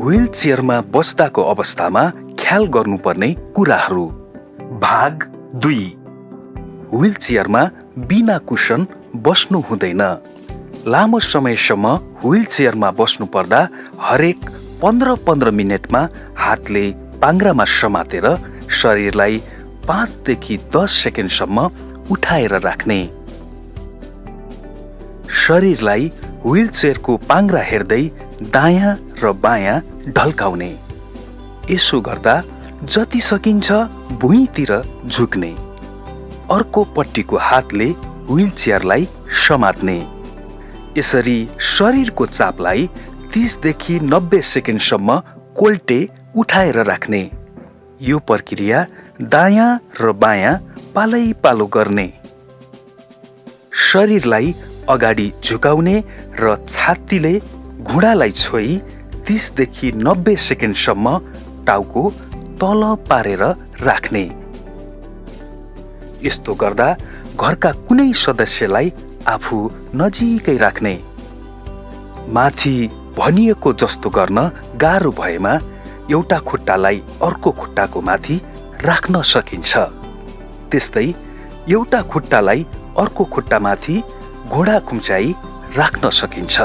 Wheel चेयरमा बस्दाको अवस्थामा ख्याल गर्नुपर्ने कुराहरू। भाग दुई। व्हिल चेयरमा बिना कुसन बस्नु हुँदैन। लामो समयसम्म व्हिल चेयरमा बस्नु पर्दा हरेक पन्ध्र पन्ध्र मिनटमा हातले पाङ्रामा समातेर शरीरलाई पाँचदेखि दस सेकेन्डसम्म उठाएर राख्ने। शरीरलाई व्हिल चेयरको पाङ्रा हेर्दै दायाँ र बायाँ ढल्काउने। यसो गर्दा जति सकिन्छ भुइँतिर झुक्ने। अर्को पट्टिको हातले व्हिल चेयरलाई समात्ने। यसरी शरीरको चापलाई तिसदेखि नब्बे सेकेन्डसम्म कोल्टे उठाएर राख्ने। यो प्रक्रिया दायाँ र बायाँ पालै पालो गर्ने। शरीरलाई अगाडि झुकाउने र छातीले घुँडालाई छोई तिसदेखि नब्बे सेकेन्डसम्म टाउको तल पारेर राख्ने। यस्तो गर्दा घरका कुनै सदस्यलाई आफू नजिकै राख्ने। माथि भनिएको जस्तो गर्न गाह्रो भएमा एउटा खुट्टालाई अर्को खुट्टाको माथि राख्न सकिन्छ। त्यस्तै एउटा खुट्टालाई अर्को खुट्टामाथि घोडा खुम्चाइ राख्न सकिन्छ।